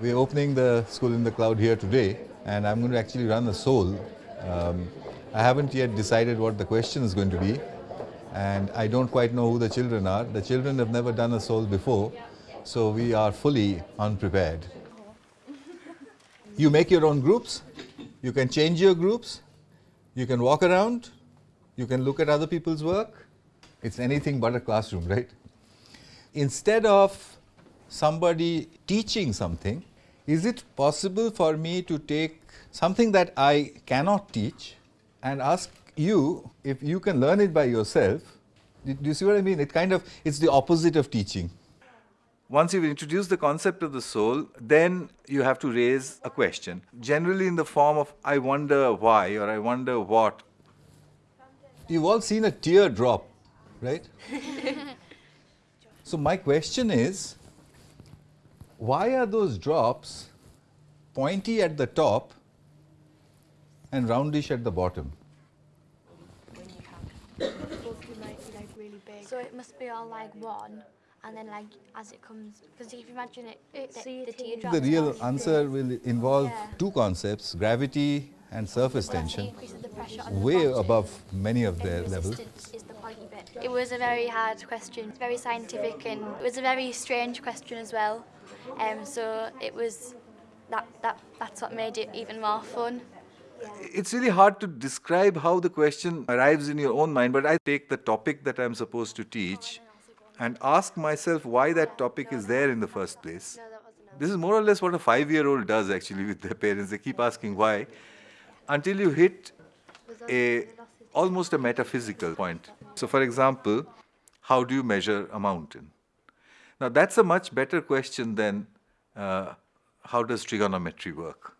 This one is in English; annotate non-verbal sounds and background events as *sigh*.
We're opening the school in the cloud here today and I'm going to actually run a SOLE. Um, I haven't yet decided what the question is going to be and I don't quite know who the children are. The children have never done a SOLE before so we are fully unprepared. You make your own groups, you can change your groups, you can walk around, you can look at other people's work. It's anything but a classroom, right? Instead of somebody teaching something, is it possible for me to take something that I cannot teach and ask you if you can learn it by yourself? Do you see what I mean? It kind of, it's the opposite of teaching. Once you've introduced the concept of the SOLE, then you have to raise a question, generally in the form of, I wonder why or I wonder what. You've all seen a tear drop, right? *laughs* so my question is, why are those drops pointy at the top and roundish at the bottom? So it must be all like one, and then like as it comes, because if you imagine it, it the, the teardrop. The real answer will involve yeah. two concepts, gravity and surface tension, way above many of their levels. It was a very hard question, very scientific, and it was a very strange question as well. Um, so it was that, that that's what made it even more fun. It's really hard to describe how the question arrives in your own mind, but I take the topic that I'm supposed to teach and ask myself why that topic is there in the first place. This is more or less what a five-year-old does actually with their parents. They keep asking why until you hit a almost a metaphysical point. So for example, how do you measure a mountain? Now that's a much better question than uh, how does trigonometry work?